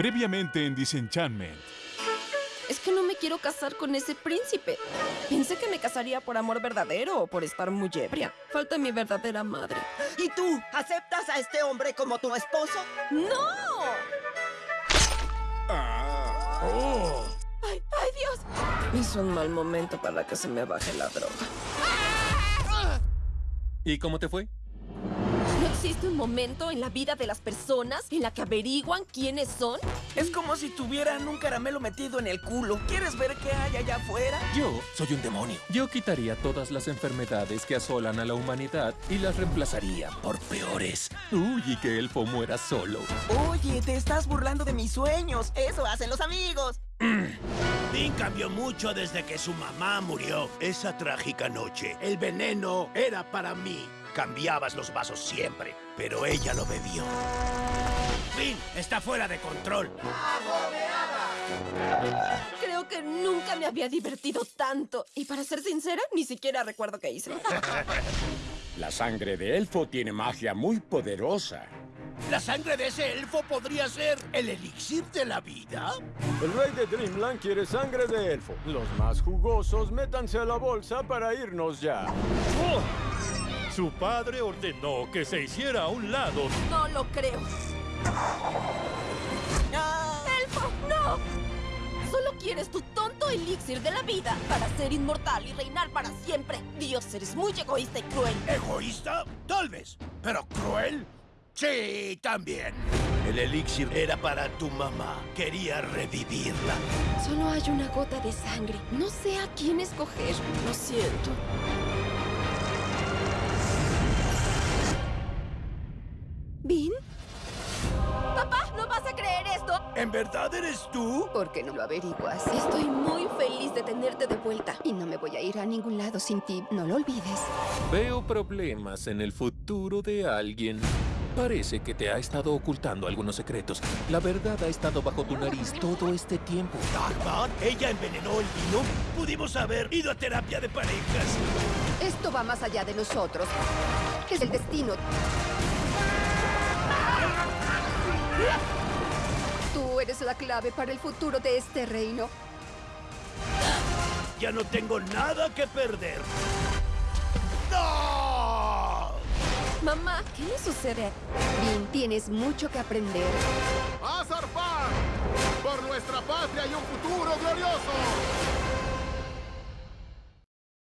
Previamente en Disenchantment. Es que no me quiero casar con ese príncipe. Pensé que me casaría por amor verdadero o por estar muy ebria. Falta mi verdadera madre. ¿Y tú? ¿Aceptas a este hombre como tu esposo? ¡No! Oh. ¡Ay, ay, Dios! Es un mal momento para que se me baje la droga. ¿Y cómo te fue? ¿No existe un momento en la vida de las personas en la que averiguan quiénes son? Es como si tuvieran un caramelo metido en el culo. ¿Quieres ver qué hay allá afuera? Yo soy un demonio. Yo quitaría todas las enfermedades que asolan a la humanidad y las reemplazaría por peores. Uy, y que Elfo muera solo. Oye, te estás burlando de mis sueños. Eso hacen los amigos. Dean cambió mucho desde que su mamá murió. Esa trágica noche, el veneno era para mí. Cambiabas los vasos siempre, pero ella lo bebió. Finn está fuera de control. Creo que nunca me había divertido tanto. Y para ser sincera, ni siquiera recuerdo qué hice. La sangre de elfo tiene magia muy poderosa. ¿La sangre de ese elfo podría ser el elixir de la vida? El rey de Dreamland quiere sangre de elfo. Los más jugosos, métanse a la bolsa para irnos ya. Su padre ordenó que se hiciera a un lado. No lo creo. ¡Elfo, no! Solo quieres tu tonto elixir de la vida para ser inmortal y reinar para siempre. Dios, eres muy egoísta y cruel. ¿Egoísta? Tal vez. ¿Pero cruel? Sí, también. El elixir era para tu mamá. Quería revivirla. Solo hay una gota de sangre. No sé a quién escoger. Lo siento. ¿En verdad eres tú? ¿Por qué no lo averiguas? Estoy muy feliz de tenerte de vuelta. Y no me voy a ir a ningún lado sin ti. No lo olvides. Veo problemas en el futuro de alguien. Parece que te ha estado ocultando algunos secretos. La verdad ha estado bajo tu nariz todo este tiempo. ¿Dagmar? ¿Ella envenenó el vino? Pudimos haber ido a terapia de parejas. Esto va más allá de nosotros. Es el destino. Tú eres la clave para el futuro de este reino. Ya no tengo nada que perder. ¡No! Mamá, ¿qué le sucede? Vin, tienes mucho que aprender. ¡A zarpar! ¡Por nuestra patria y un futuro glorioso!